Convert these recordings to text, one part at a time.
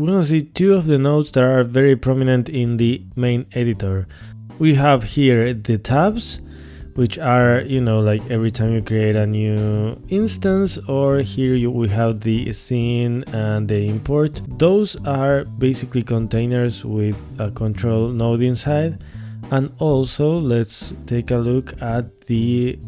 we're gonna see two of the nodes that are very prominent in the main editor. We have here the tabs, which are, you know, like every time you create a new instance, or here you, we have the scene and the import. Those are basically containers with a control node inside. And also let's take a look at the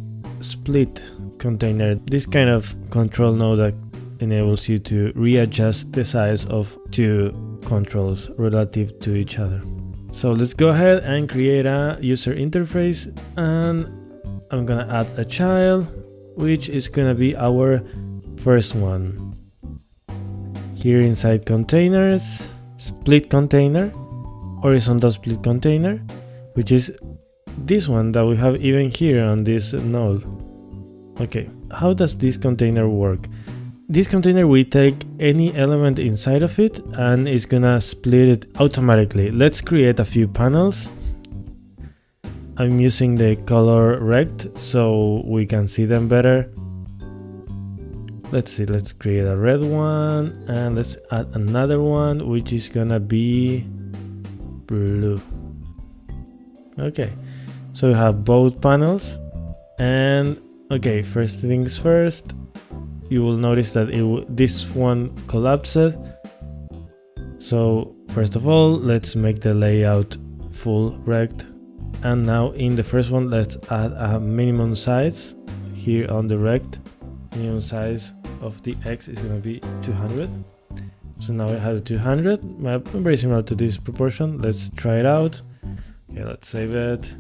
split container. This kind of control node that enables you to readjust the size of two controls relative to each other. So let's go ahead and create a user interface and I'm gonna add a child which is gonna be our first one. Here inside containers, split container, horizontal split container, which is this one that we have even here on this node. Okay, how does this container work? This container will take any element inside of it and it's gonna split it automatically. Let's create a few panels. I'm using the color rect so we can see them better. Let's see, let's create a red one and let's add another one which is gonna be blue. Okay, so we have both panels and okay, first things first, you will notice that it this one collapsed. So first of all, let's make the layout full rect. And now in the first one, let's add a minimum size here on the rect. Minimum size of the X is going to be 200. So now it has 200, very similar to this proportion. Let's try it out. Okay, let's save it.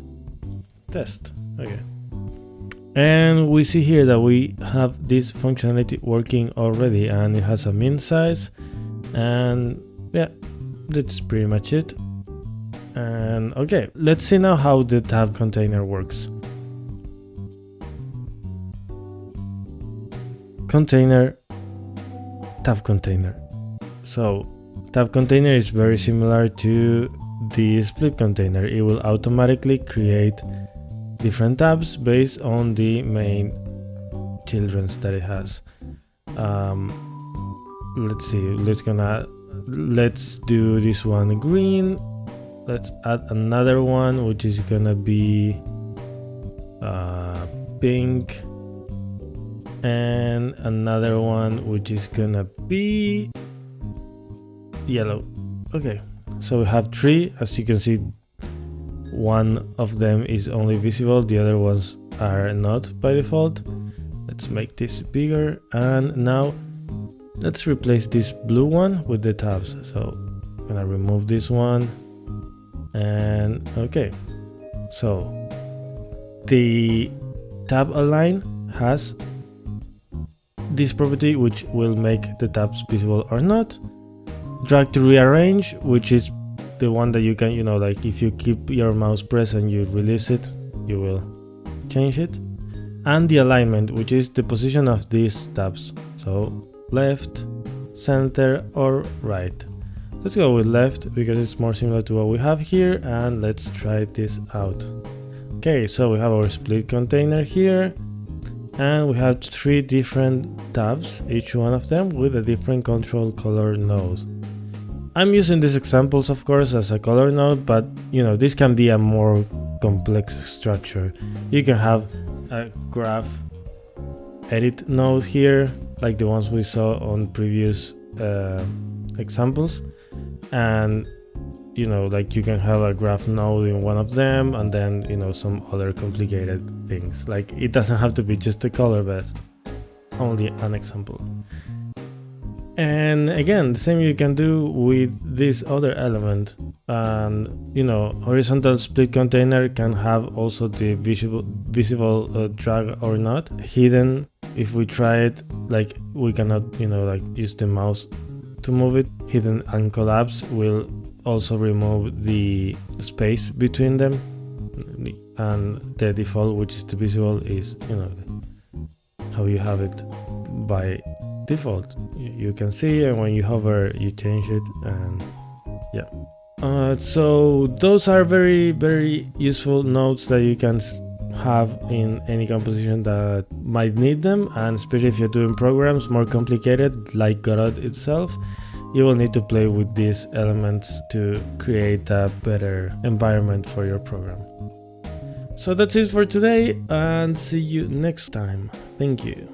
Test. Okay. And we see here that we have this functionality working already and it has a min size and yeah, that's pretty much it. And okay, let's see now how the tab container works. Container, tab container. So tab container is very similar to the split container. It will automatically create different tabs based on the main children's that it has. Um, let's see, let's gonna let's do this one green. Let's add another one which is gonna be uh, pink and another one which is gonna be yellow. Okay, so we have three as you can see one of them is only visible, the other ones are not by default. Let's make this bigger and now let's replace this blue one with the tabs. So I'm gonna remove this one and okay. So the tab align has this property which will make the tabs visible or not. Drag to rearrange which is the one that you can, you know, like if you keep your mouse pressed and you release it, you will change it. And the alignment, which is the position of these tabs. So left, center or right. Let's go with left because it's more similar to what we have here and let's try this out. Okay, so we have our split container here and we have three different tabs, each one of them with a different control color node. I'm using these examples of course as a color node, but you know, this can be a more complex structure. You can have a graph edit node here, like the ones we saw on previous uh, examples. And you know, like you can have a graph node in one of them and then, you know, some other complicated things. Like it doesn't have to be just a color, but only an example. And again, the same you can do with this other element. And you know, horizontal split container can have also the visible visible uh, drag or not hidden. If we try it, like we cannot, you know, like use the mouse to move it. Hidden and collapse will also remove the space between them. And the default, which is the visible, is you know how you have it by default you can see and when you hover you change it and yeah uh, so those are very very useful nodes that you can have in any composition that might need them and especially if you're doing programs more complicated like Godot itself you will need to play with these elements to create a better environment for your program. So that's it for today and see you next time. Thank you.